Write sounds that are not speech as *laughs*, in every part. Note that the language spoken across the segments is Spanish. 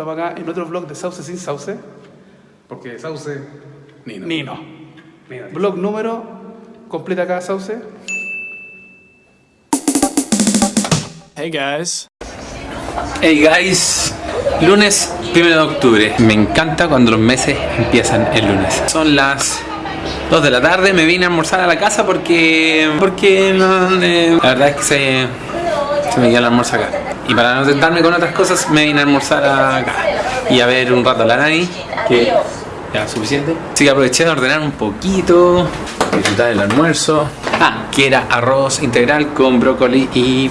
Estamos acá en otro vlog de Sauce sin Sauce. Porque Sauce. Nino. Nino. Nino. Vlog número. Completa acá Sauce. Hey guys. Hey guys, lunes 1 de octubre. Me encanta cuando los meses empiezan el lunes. Son las 2 de la tarde, me vine a almorzar a la casa porque. porque no, eh, la verdad es que se, se me dio el almuerzo acá. Y para no tentarme con otras cosas, me vine a almorzar acá. Y a ver un rato la nani, que ya suficiente. Así que aproveché de ordenar un poquito, disfrutar del almuerzo. Ah, que era arroz integral con brócoli y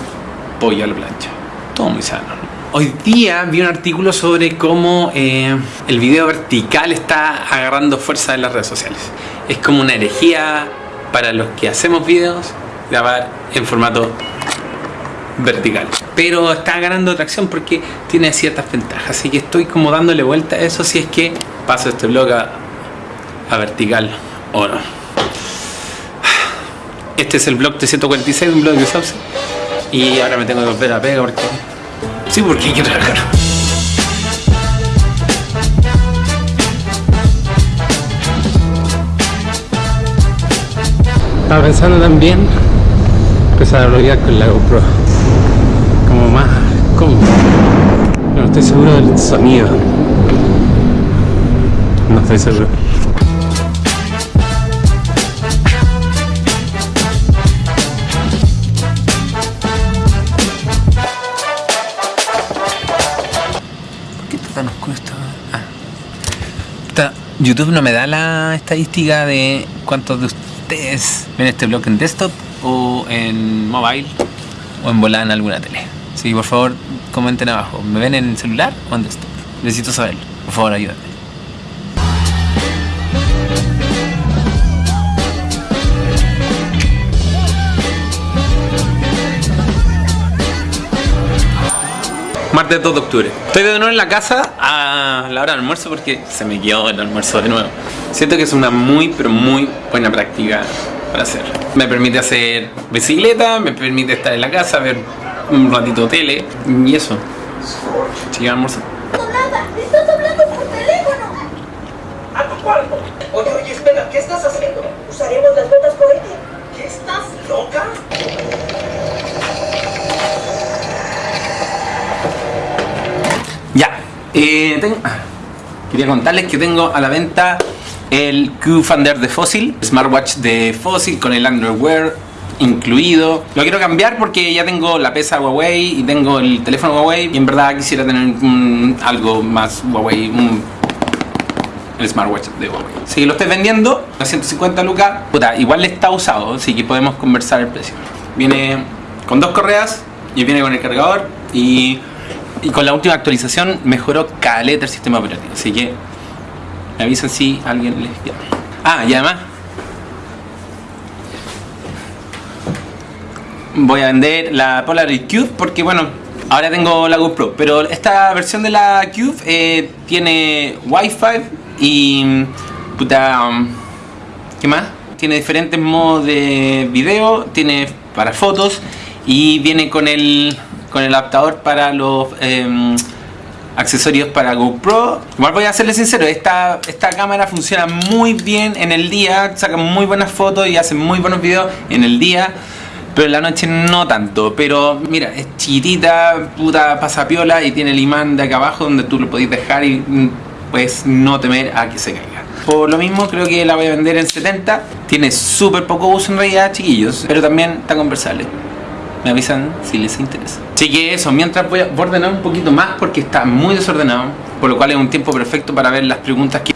pollo a la plancha. Todo muy sano. ¿no? Hoy día vi un artículo sobre cómo eh, el video vertical está agarrando fuerza en las redes sociales. Es como una herejía para los que hacemos videos grabar en formato vertical. Pero está ganando atracción porque tiene ciertas ventajas. Así que estoy como dándole vuelta a eso si es que paso este blog a, a vertical o no. Este es el blog 346, un blog de Sauce. Y ahora me tengo que volver a pega porque... Sí, porque hay que trabajar. Estaba pensando también empezar a bloguear con la GoPro. Estoy seguro del sonido. No estoy seguro. ¿Por qué está tan oscuro esto? Ah. Está- YouTube no me da la estadística de cuántos de ustedes ven este blog en desktop o en mobile o en volada en alguna tele. Sí, por favor, comenten abajo. ¿Me ven en celular o en desktop? Necesito saberlo. Por favor, ayúdenme. Martes 2 de octubre. Estoy de nuevo en la casa a la hora del almuerzo porque se me quedó el almuerzo de nuevo. Siento que es una muy, pero muy buena práctica para hacer. Me permite hacer bicicleta, me permite estar en la casa, ver un ratito tele y eso. Almuerzo. nada, estás hablando por teléfono. ¡A tu cuarto! Oye, oye, espera, ¿qué estás haciendo? Usaremos las botas cohete. ¿Qué estás loca? Ya, eh, tengo- ah, quería contarles que tengo a la venta el Q-Finder de Fossil, smartwatch de Fossil con el Android Wear incluido. Lo quiero cambiar porque ya tengo la pesa Huawei y tengo el teléfono Huawei y en verdad quisiera tener un- algo más Huawei, un- el smartwatch de Huawei. Si lo estoy vendiendo a 150 lucas, puta, igual está usado, así que podemos conversar el precio. Viene con dos correas y viene con el cargador y, y con la última actualización mejoró caleta el sistema operativo, así que me avisan si alguien les llama. Ah, y además voy a vender la Polaroid Cube porque bueno, ahora tengo la GoPro, pero esta versión de la Cube eh, tiene Wi-Fi y puta, ¿qué más? Tiene diferentes modos de video, tiene para fotos y viene con el con el adaptador para los em, accesorios para GoPro. Igual voy a serles sincero, esta, esta cámara funciona muy bien en el día, saca muy buenas fotos y hace muy buenos videos en el día. Pero en la noche no tanto, pero mira, es chiquitita, puta pasapiola y tiene el imán de acá abajo donde tú lo podéis dejar y mm, pues no temer a que se caiga. Por lo mismo creo que la voy a vender en 70, tiene súper poco uso en realidad chiquillos, pero también está conversable. Me avisan si les interesa. Así que eso, mientras voy a ordenar un poquito más porque está muy desordenado, por lo cual es un tiempo perfecto para ver las preguntas que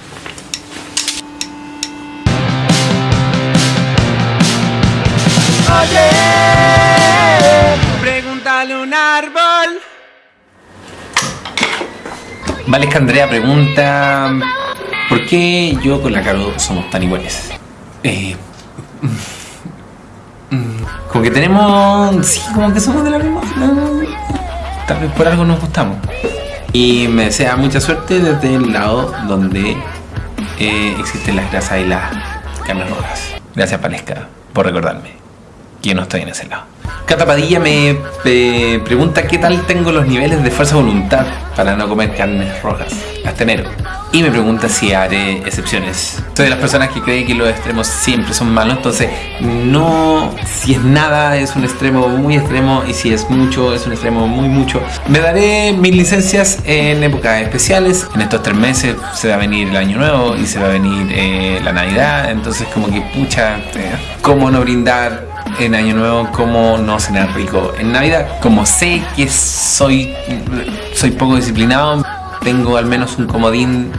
Un árbol. Vale, Andrea pregunta ¿Por qué yo con la Caro somos tan iguales? Eh, mm, mm, como que tenemos... Sí, como que somos de la misma... tal vez por algo nos gustamos. Y me desea mucha suerte desde el lado donde eh, existen las grasas y las carnes rojas. Gracias, Palesca, por recordarme. que no estoy en ese lado. Cata Padilla me eh, pregunta qué tal tengo los niveles de fuerza voluntad para no comer carnes rojas hasta enero. Y me pregunta si haré excepciones. Soy de las personas que creen que los extremos siempre son malos, entonces no, si es nada es un extremo muy extremo y si es mucho es un extremo muy mucho. Me daré mis licencias en épocas especiales. En estos tres meses se va a venir el año nuevo y se va a venir eh, la Navidad, entonces como que pucha, eh, ¿cómo no brindar en Año Nuevo, cómo no cenar rico en Navidad. Como sé que soy, soy poco disciplinado, tengo al menos un comodín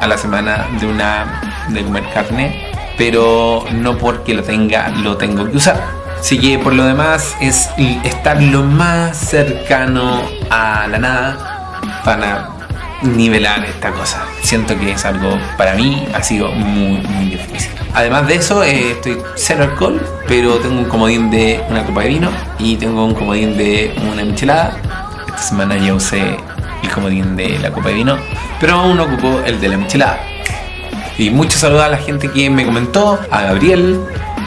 a la semana de una de comer carne, pero no porque lo tenga lo tengo que usar. Así que por lo demás es estar lo más cercano a la nada para nivelar esta cosa. Siento que es algo para mí ha sido muy muy difícil. Además de eso, eh, estoy cero alcohol, pero tengo un comodín de una copa de vino y tengo un comodín de una michelada. Esta semana ya usé el comodín de la copa de vino, pero aún no ocupó el de la michelada. Y muchos saludos a la gente que me comentó, a Gabriel,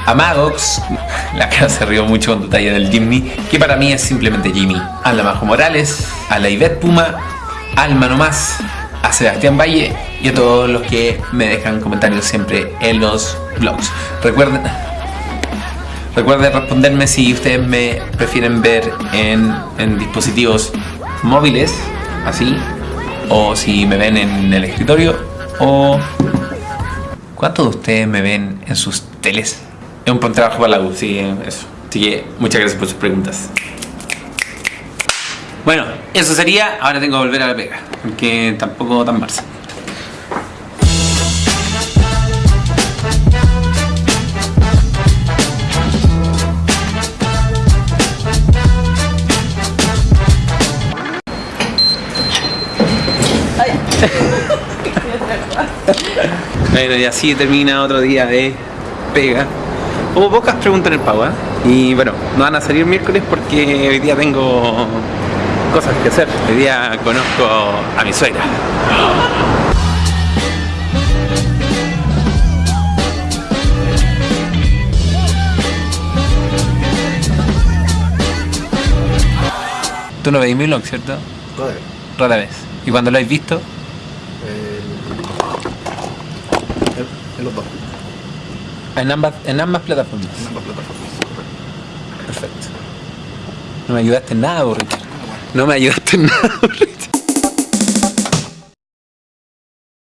a Magox, *laughs* la cara se rió mucho con tu talla del Jimmy, que para mí es simplemente Jimmy, a la Majo Morales, a la Ivette Puma, al Mano Más, a Sebastián Valle y a todos los que me dejan comentarios siempre en los blogs. Recuerden, recuerden responderme si ustedes me prefieren ver en, en dispositivos móviles, así, o si me ven en el escritorio, o ¿cuántos de ustedes me ven en sus teles? Es un buen trabajo para la U, sí, eso. Así que muchas gracias por sus preguntas. Bueno, eso sería. Ahora tengo que volver a la pega. Porque tampoco tan marzo. *laughs* Bueno, y así termina otro día de pega. Hubo pocas preguntas en el pago, ¿eh? Y bueno, no van a salir miércoles porque hoy día tengo cosas que hacer. Hoy día conozco a mi suegra. Tú no veis mi vlog, ¿cierto? Rara vez. ¿Y cuando lo habéis visto? En los dos, En ambas, en ambas plataformas. en ambas plataformas. Perfecto. No me ayudaste en nada, Ricardo. No me ayudaste en nada.